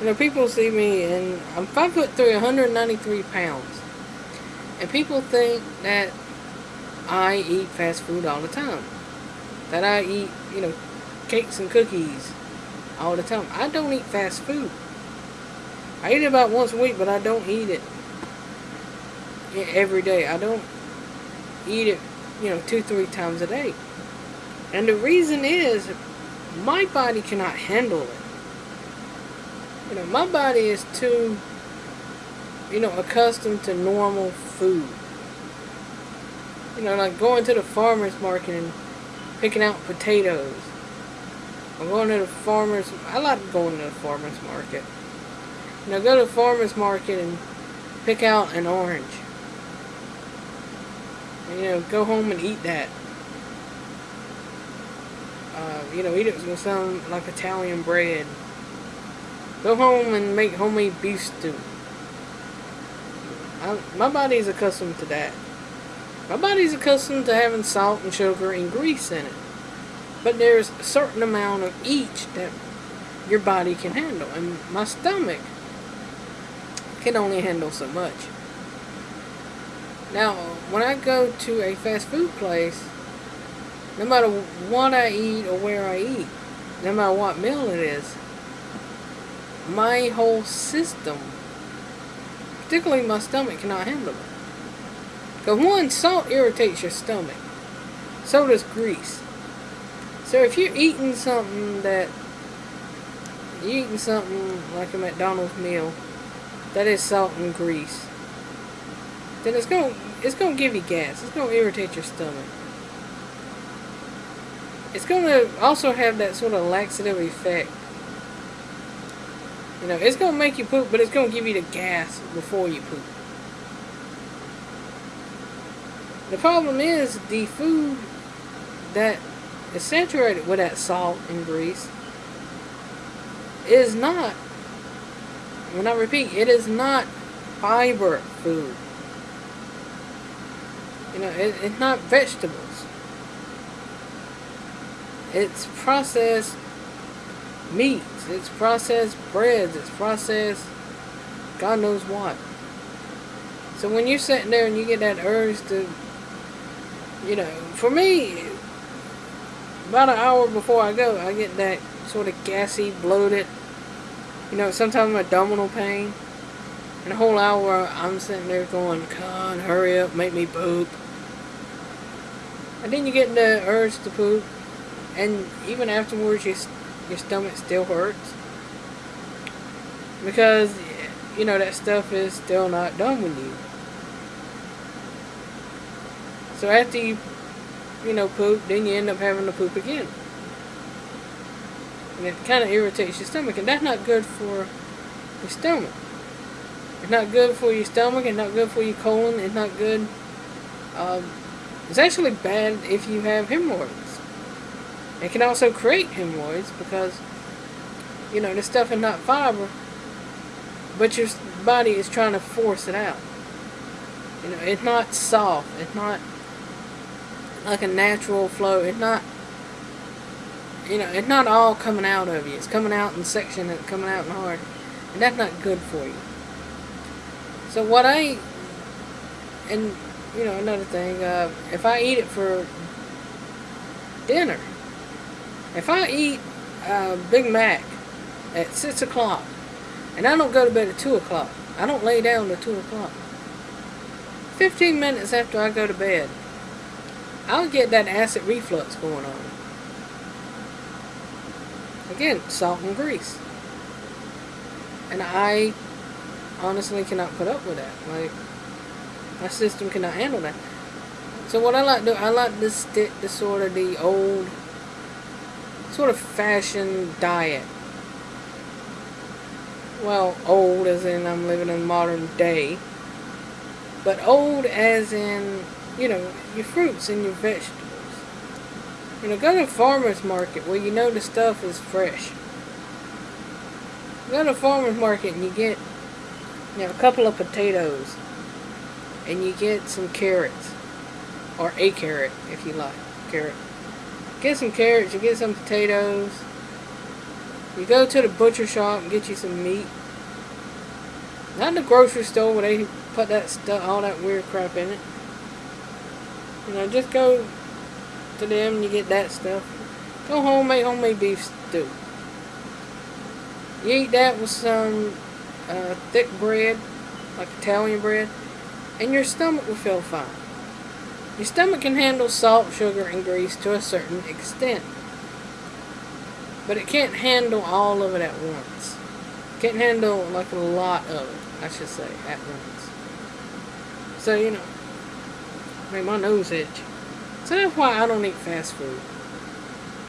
You know, people see me and I'm five foot three, 193 pounds. And people think that I eat fast food all the time. That I eat, you know, cakes and cookies all the time. I don't eat fast food. I eat it about once a week, but I don't eat it every day. I don't eat it, you know, two, three times a day. And the reason is my body cannot handle it. You know, my body is too, you know, accustomed to normal food. You know, like going to the farmer's market and picking out potatoes. I'm going to the farmer's, I like going to the farmer's market. You know, go to the farmer's market and pick out an orange. You know, go home and eat that. Uh, you know, eat it with some, like, Italian bread. Go home and make homemade beef stew. I, my body's accustomed to that. My body's accustomed to having salt and sugar and grease in it. But there's a certain amount of each that your body can handle. And my stomach can only handle so much. Now, when I go to a fast food place, no matter what I eat or where I eat, no matter what meal it is, my whole system, particularly my stomach, cannot handle it. Because one, salt irritates your stomach. So does grease. So if you're eating something that, you're eating something like a McDonald's meal, that is salt and grease, then it's going to it's to give you gas. It's going to irritate your stomach. It's going to also have that sort of laxative effect you know, it's going to make you poop, but it's going to give you the gas before you poop. The problem is the food that is saturated with that salt and grease is not, when I repeat, it is not fiber food. You know, it, it's not vegetables. It's processed meats, it's processed breads, it's processed God knows what. So when you're sitting there and you get that urge to, you know, for me, about an hour before I go, I get that sort of gassy, bloated, you know, sometimes abdominal pain. And a whole hour, I'm sitting there going, "Con, hurry up, make me poop." And then you get the urge to poop, and even afterwards, you your stomach still hurts. Because, you know, that stuff is still not done with you. So after you, you know, poop, then you end up having to poop again. And it kind of irritates your stomach. And that's not good for your stomach. It's not good for your stomach. It's not good for your colon. It's not good. Um, it's actually bad if you have hemorrhoids. It can also create hemorrhoids because, you know, the stuff is not fiber, but your body is trying to force it out. You know, it's not soft. It's not like a natural flow. It's not, you know, it's not all coming out of you. It's coming out in section and coming out in hard. And that's not good for you. So what I, and, you know, another thing, uh, if I eat it for dinner, if I eat a Big Mac at 6 o'clock, and I don't go to bed at 2 o'clock, I don't lay down at 2 o'clock, 15 minutes after I go to bed, I'll get that acid reflux going on. Again, salt and grease. And I honestly cannot put up with that. Like, my system cannot handle that. So what I like to do, I like to stick to sort of the old sort of fashion diet. Well, old as in I'm living in modern day. But old as in, you know, your fruits and your vegetables. You know, go to a farmer's market where you know the stuff is fresh. Go to a farmer's market and you get, you know, a couple of potatoes. And you get some carrots. Or a carrot, if you like. Carrot. Get some carrots, you get some potatoes. You go to the butcher shop and get you some meat. Not in the grocery store where they put that stuff, all that weird crap in it. You know, just go to them and you get that stuff. Go home, and make homemade beef stew. You eat that with some uh, thick bread, like Italian bread, and your stomach will feel fine. Your stomach can handle salt, sugar, and grease to a certain extent. But it can't handle all of it at once. Can't handle like a lot of it, I should say, at once. So, you know, make my nose itch. So that's why I don't eat fast food.